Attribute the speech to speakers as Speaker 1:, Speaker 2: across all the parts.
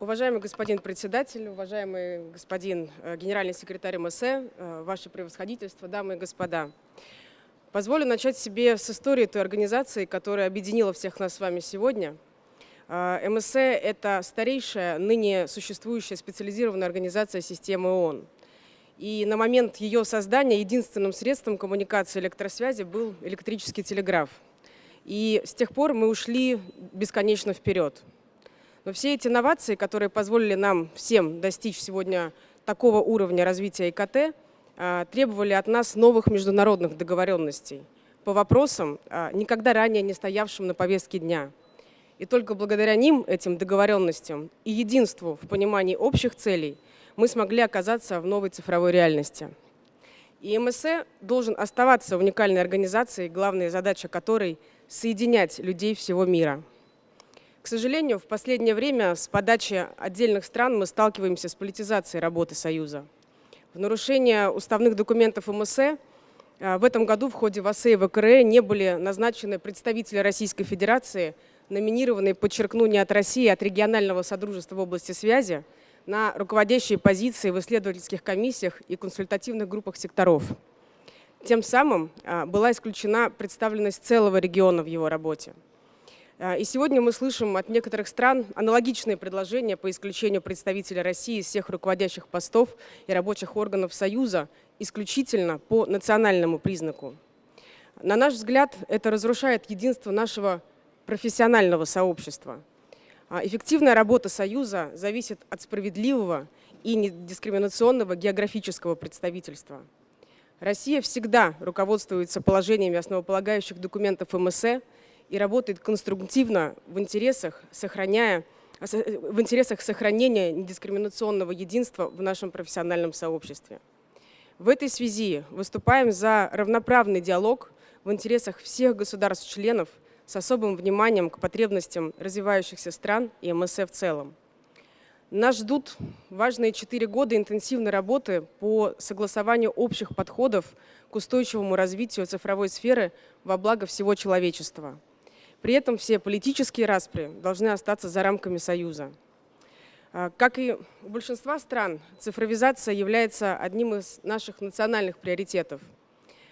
Speaker 1: Уважаемый господин председатель, уважаемый господин э, генеральный секретарь МСЭ, э, ваше превосходительство, дамы и господа. Позволю начать себе с истории той организации, которая объединила всех нас с вами сегодня. Э, МСЭ – это старейшая, ныне существующая специализированная организация системы ООН. И на момент ее создания единственным средством коммуникации электросвязи был электрический телеграф. И с тех пор мы ушли бесконечно вперед. Но все эти инновации, которые позволили нам всем достичь сегодня такого уровня развития ИКТ, а, требовали от нас новых международных договоренностей по вопросам, а, никогда ранее не стоявшим на повестке дня. И только благодаря ним, этим договоренностям и единству в понимании общих целей, мы смогли оказаться в новой цифровой реальности. И МСЭ должен оставаться уникальной организацией, главная задача которой – соединять людей всего мира – к сожалению, в последнее время с подачи отдельных стран мы сталкиваемся с политизацией работы Союза. В нарушение уставных документов МСЭ в этом году в ходе ВАСЭ и ВКРЭ не были назначены представители Российской Федерации, номинированные, подчеркну, не от России, а от регионального содружества в области связи, на руководящие позиции в исследовательских комиссиях и консультативных группах секторов. Тем самым а, была исключена представленность целого региона в его работе. А, и сегодня мы слышим от некоторых стран аналогичные предложения по исключению представителя России из всех руководящих постов и рабочих органов Союза исключительно по национальному признаку. На наш взгляд, это разрушает единство нашего профессионального сообщества. А, эффективная работа Союза зависит от справедливого и недискриминационного географического представительства. Россия всегда руководствуется положениями основополагающих документов МСЭ – и работает конструктивно в интересах, сохраняя, в интересах сохранения недискриминационного единства в нашем профессиональном сообществе. В этой связи выступаем за равноправный диалог в интересах всех государств-членов с особым вниманием к потребностям развивающихся стран и МСФ в целом. Нас ждут важные четыре года интенсивной работы по согласованию общих подходов к устойчивому развитию цифровой сферы во благо всего человечества. При этом все политические распри должны остаться за рамками Союза. А, как и у большинства стран, цифровизация является одним из наших национальных приоритетов.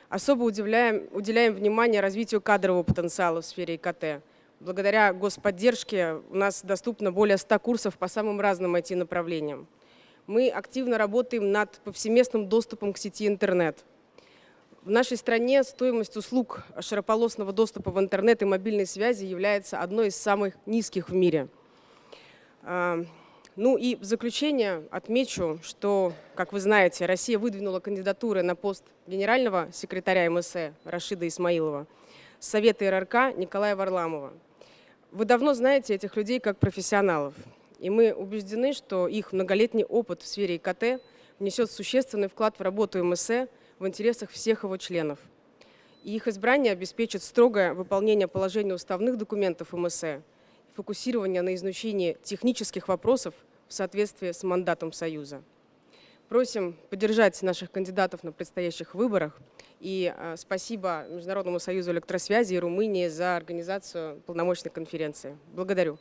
Speaker 1: Особо уделяем, уделяем внимание развитию кадрового потенциала в сфере ИКТ. Благодаря господдержке у нас доступно более 100 курсов по самым разным IT-направлениям. Мы активно работаем над повсеместным доступом к сети интернет – в нашей стране стоимость услуг широкополосного доступа в интернет и мобильной связи является одной из самых низких в мире. А, ну и в заключение отмечу, что, как вы знаете, Россия выдвинула кандидатуры на пост генерального секретаря МСЭ Рашида Исмаилова, Совета РРК Николая Варламова. Вы давно знаете этих людей как профессионалов, и мы убеждены, что их многолетний опыт в сфере ИКТ внесет существенный вклад в работу МСЭ в интересах всех его членов. И их избрание обеспечит строгое выполнение положений уставных документов МСЭ, фокусирование на изучении технических вопросов в соответствии с мандатом Союза. Просим поддержать наших кандидатов на предстоящих выборах. И а, спасибо Международному союзу электросвязи и Румынии за организацию полномочной конференции. Благодарю.